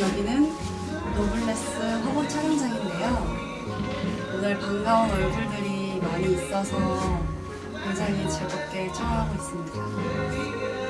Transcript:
여기는 노블레스 화보 촬영장인데요. 오늘 반가운 얼굴들이 많이 있어서 굉장히 즐겁게 촬영하고 있습니다.